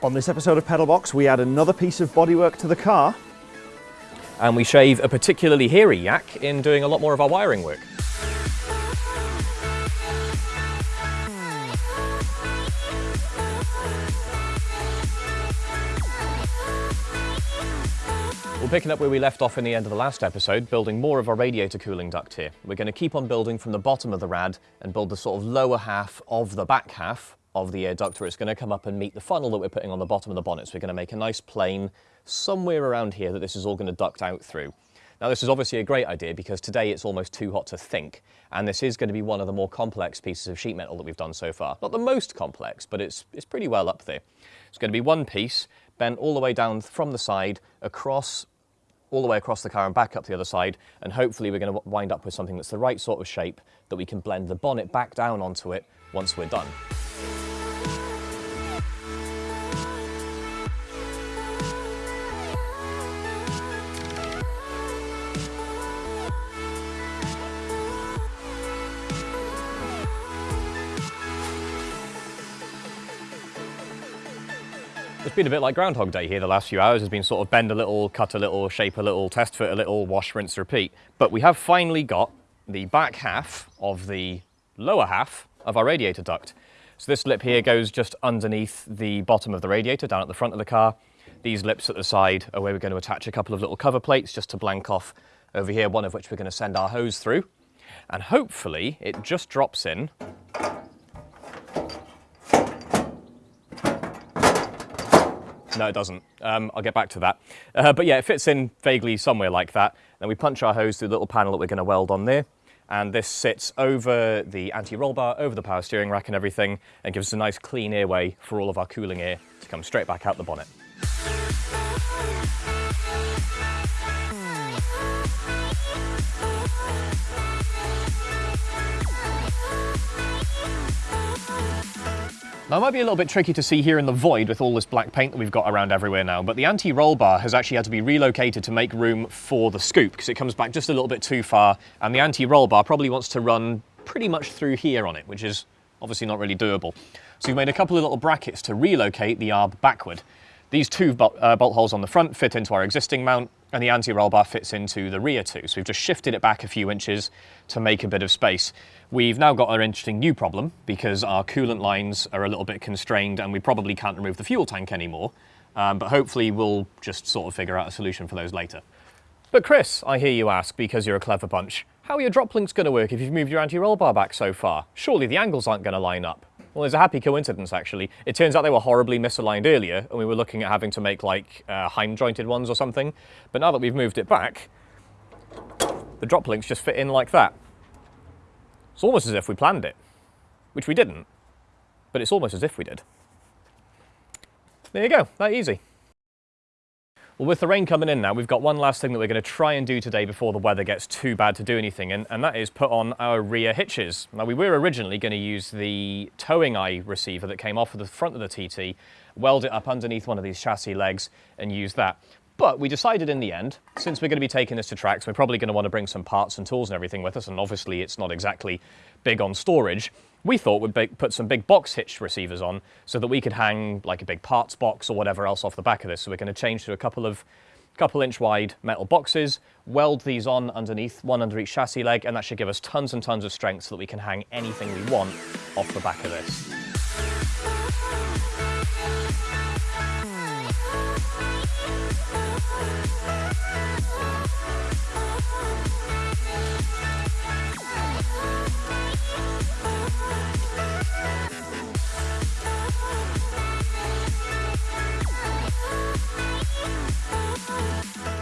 On this episode of Pedalbox, we add another piece of bodywork to the car. And we shave a particularly hairy yak in doing a lot more of our wiring work. We're picking up where we left off in the end of the last episode, building more of our radiator cooling duct here. We're going to keep on building from the bottom of the rad and build the sort of lower half of the back half of the air duct where it's going to come up and meet the funnel that we're putting on the bottom of the bonnet. So we're going to make a nice plane somewhere around here that this is all going to duct out through. Now this is obviously a great idea because today it's almost too hot to think and this is going to be one of the more complex pieces of sheet metal that we've done so far. Not the most complex but it's, it's pretty well up there. It's going to be one piece bent all the way down from the side across all the way across the car and back up the other side and hopefully we're going to wind up with something that's the right sort of shape that we can blend the bonnet back down onto it once we're done. It's been a bit like Groundhog Day here the last few hours. Has been sort of bend a little, cut a little, shape a little, test fit a little, wash, rinse, repeat. But we have finally got the back half of the lower half of our radiator duct. So this lip here goes just underneath the bottom of the radiator down at the front of the car. These lips at the side are where we're going to attach a couple of little cover plates just to blank off over here, one of which we're going to send our hose through. And hopefully it just drops in No, it doesn't. Um, I'll get back to that. Uh, but yeah, it fits in vaguely somewhere like that. Then we punch our hose through the little panel that we're going to weld on there. And this sits over the anti-roll bar, over the power steering rack and everything, and gives us a nice clean airway for all of our cooling air to come straight back out the bonnet. Now it might be a little bit tricky to see here in the void with all this black paint that we've got around everywhere now, but the anti-roll bar has actually had to be relocated to make room for the scoop because it comes back just a little bit too far and the anti-roll bar probably wants to run pretty much through here on it, which is obviously not really doable. So we've made a couple of little brackets to relocate the arb backward. These two bolt, uh, bolt holes on the front fit into our existing mount and the anti-roll bar fits into the rear too. So we've just shifted it back a few inches to make a bit of space. We've now got an interesting new problem because our coolant lines are a little bit constrained and we probably can't remove the fuel tank anymore. Um, but hopefully we'll just sort of figure out a solution for those later. But Chris, I hear you ask, because you're a clever bunch, how are your drop links going to work if you've moved your anti-roll bar back so far? Surely the angles aren't going to line up. Well, there's a happy coincidence, actually. It turns out they were horribly misaligned earlier, and we were looking at having to make, like, uh, Heim-jointed ones or something. But now that we've moved it back, the drop links just fit in like that. It's almost as if we planned it, which we didn't, but it's almost as if we did. There you go, that easy. Well, with the rain coming in now, we've got one last thing that we're going to try and do today before the weather gets too bad to do anything, and, and that is put on our rear hitches. Now, we were originally going to use the towing eye receiver that came off of the front of the TT, weld it up underneath one of these chassis legs, and use that. But we decided in the end, since we're going to be taking this to tracks, we're probably going to want to bring some parts and tools and everything with us, and obviously it's not exactly big on storage, we thought we'd put some big box hitch receivers on so that we could hang like a big parts box or whatever else off the back of this. So we're going to change to a couple of couple inch wide metal boxes, weld these on underneath, one under each chassis leg, and that should give us tons and tons of strength so that we can hang anything we want off the back of this.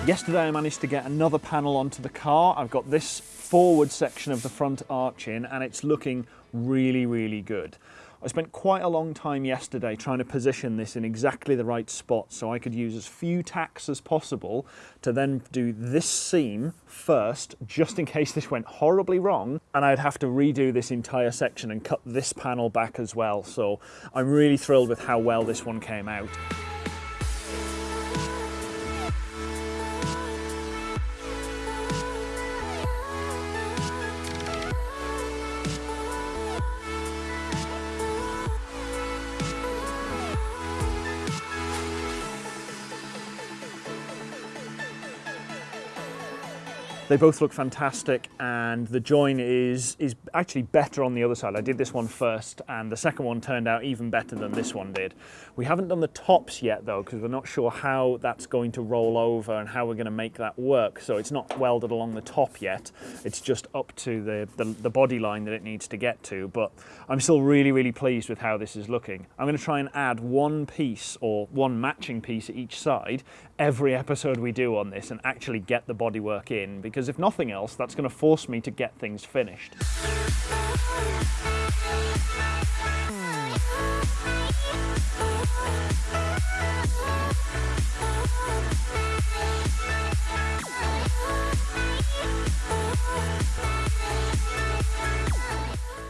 Yesterday I managed to get another panel onto the car. I've got this forward section of the front arch in and it's looking really, really good. I spent quite a long time yesterday trying to position this in exactly the right spot so I could use as few tacks as possible to then do this seam first, just in case this went horribly wrong, and I'd have to redo this entire section and cut this panel back as well. So I'm really thrilled with how well this one came out. They both look fantastic and the join is, is actually better on the other side. I did this one first and the second one turned out even better than this one did. We haven't done the tops yet though because we're not sure how that's going to roll over and how we're going to make that work. So it's not welded along the top yet. It's just up to the, the, the body line that it needs to get to. But I'm still really, really pleased with how this is looking. I'm going to try and add one piece or one matching piece at each side every episode we do on this and actually get the bodywork in because if nothing else that's going to force me to get things finished.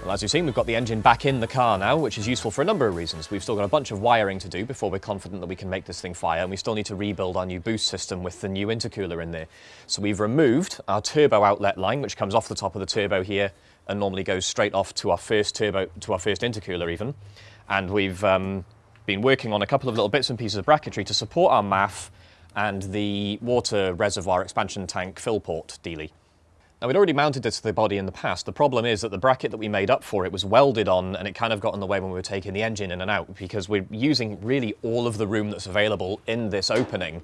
Well, as you've seen, we've got the engine back in the car now, which is useful for a number of reasons. We've still got a bunch of wiring to do before we're confident that we can make this thing fire, and we still need to rebuild our new boost system with the new intercooler in there. So we've removed our turbo outlet line, which comes off the top of the turbo here and normally goes straight off to our first turbo, to our first intercooler even. And we've um, been working on a couple of little bits and pieces of bracketry to support our MAF and the water reservoir expansion tank fill port dealy. Now, we'd already mounted this to the body in the past. The problem is that the bracket that we made up for it was welded on and it kind of got in the way when we were taking the engine in and out because we're using really all of the room that's available in this opening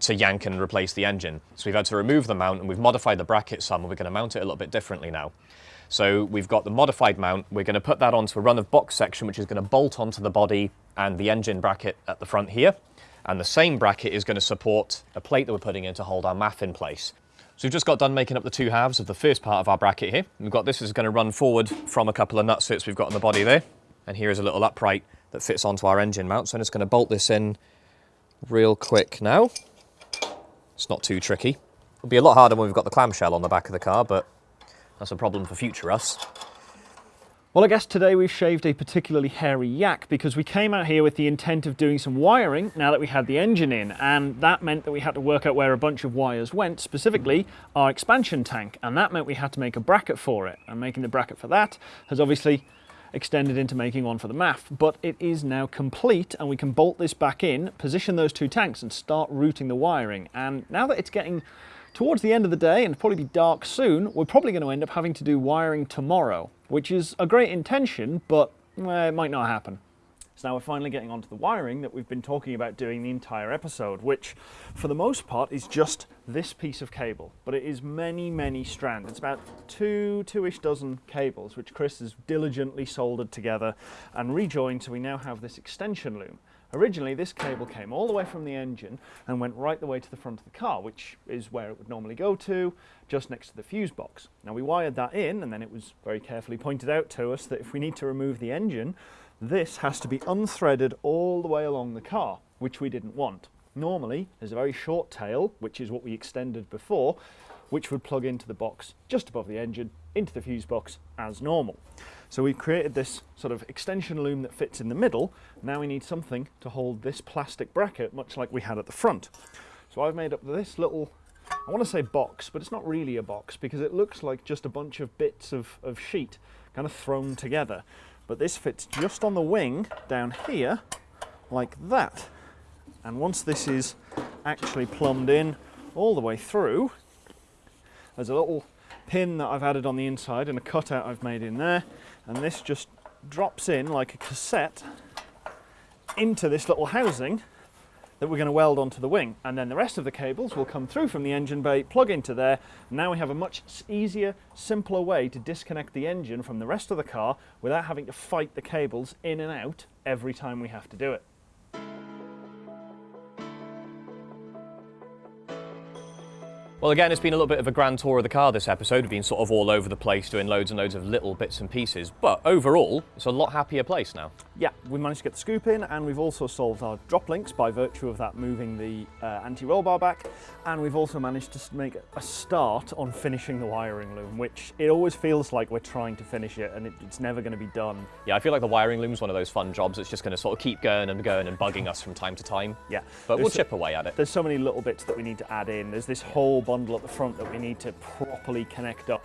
to yank and replace the engine. So we've had to remove the mount and we've modified the bracket some and we're going to mount it a little bit differently now. So we've got the modified mount. We're going to put that onto a run of box section, which is going to bolt onto the body and the engine bracket at the front here. And the same bracket is going to support a plate that we're putting in to hold our MAF in place. So we've just got done making up the two halves of the first part of our bracket here. We've got this is going to run forward from a couple of nut fits we've got on the body there. And here is a little upright that fits onto our engine mount. So I'm just going to bolt this in real quick now. It's not too tricky. It'll be a lot harder when we've got the clamshell on the back of the car, but that's a problem for future us. Well, I guess today we've shaved a particularly hairy yak because we came out here with the intent of doing some wiring now that we had the engine in, and that meant that we had to work out where a bunch of wires went, specifically our expansion tank, and that meant we had to make a bracket for it, and making the bracket for that has obviously extended into making one for the MAF, but it is now complete and we can bolt this back in, position those two tanks and start routing the wiring. And now that it's getting towards the end of the day and probably be dark soon, we're probably going to end up having to do wiring tomorrow, which is a great intention, but eh, it might not happen. So now we're finally getting onto the wiring that we've been talking about doing the entire episode, which for the most part is just this piece of cable, but it is many, many strands. It's about two, two-ish dozen cables, which Chris has diligently soldered together and rejoined, so we now have this extension loom. Originally, this cable came all the way from the engine and went right the way to the front of the car, which is where it would normally go to, just next to the fuse box. Now we wired that in, and then it was very carefully pointed out to us that if we need to remove the engine, this has to be unthreaded all the way along the car, which we didn't want. Normally, there's a very short tail, which is what we extended before, which would plug into the box just above the engine, into the fuse box as normal. So we've created this sort of extension loom that fits in the middle. Now we need something to hold this plastic bracket, much like we had at the front. So I've made up this little, I want to say box, but it's not really a box because it looks like just a bunch of bits of, of sheet kind of thrown together. But this fits just on the wing down here, like that. And once this is actually plumbed in all the way through, there's a little pin that I've added on the inside and a cutout I've made in there. And this just drops in like a cassette into this little housing that we're going to weld onto the wing. And then the rest of the cables will come through from the engine bay plug into there. Now we have a much easier simpler way to disconnect the engine from the rest of the car without having to fight the cables in and out every time we have to do it Well, again, it's been a little bit of a grand tour of the car this episode. We've been sort of all over the place doing loads and loads of little bits and pieces, but overall, it's a lot happier place now. Yeah, we managed to get the scoop in and we've also solved our drop links by virtue of that moving the uh, anti-roll bar back and we've also managed to make a start on finishing the wiring loom, which it always feels like we're trying to finish it and it, it's never going to be done. Yeah, I feel like the wiring loom is one of those fun jobs that's just going to sort of keep going and going and bugging us from time to time. Yeah. But we'll so- chip away at it. There's so many little bits that we need to add in. There's this whole bundle at the front that we need to properly connect up.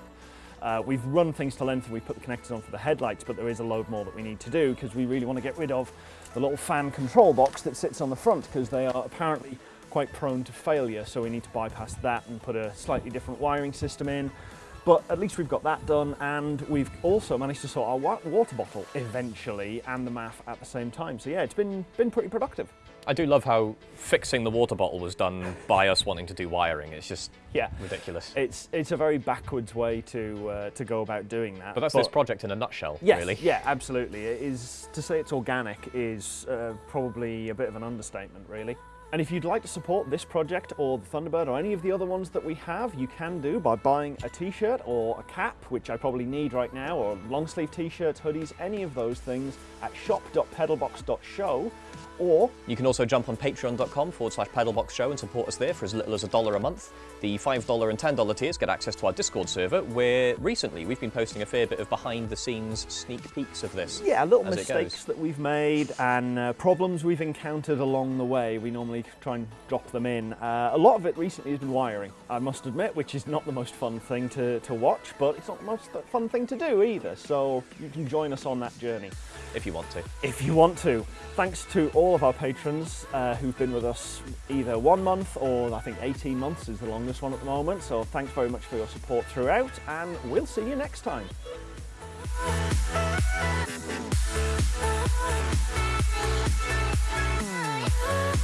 Uh, we've run things to length and we've put the connectors on for the headlights, but there is a load more that we need to do because we really want to get rid of the little fan control box that sits on the front because they are apparently quite prone to failure, so we need to bypass that and put a slightly different wiring system in. But at least we've got that done, and we've also managed to sort our wa- water bottle eventually and the MAF at the same time. So yeah, it's been been pretty productive. I do love how fixing the water bottle was done by us wanting to do wiring. It's just Yeah, ridiculous. it's it's a very backwards way to uh, to go about doing that. But that's this project in a nutshell, Yes, really. yeah, absolutely. It is to say it's organic is uh, probably a bit of an understatement, really. And if you'd like to support this project or the Thunderbird or any of the other ones that we have, you can do by buying a t-shirt or a cap, which I probably need right now, or long sleeve t-shirts, hoodies, any of those things at shop.pedalbox.show. Or You can also jump on patreon.com forward slash pedalbox show and support us there for as little as a dollar a month. The $5 and $10 tiers get access to our Discord server, where recently we've been posting a fair bit of behind the scenes sneak peeks of this. yeah, little mistakes that we've made and uh, problems we've encountered along the way. We normally try and drop them in. Uh, a lot of it recently has been wiring, I must admit, which is not the most fun thing to, to watch, but it's not the most fun thing to do either. So you can join us on that journey If you want to. if you want to. Thanks to all of our patrons uh, who've been with us either one month or I think 18 months is the longest one at the moment. So thanks very much for your support throughout, and we'll see you next time. Thank you. We'll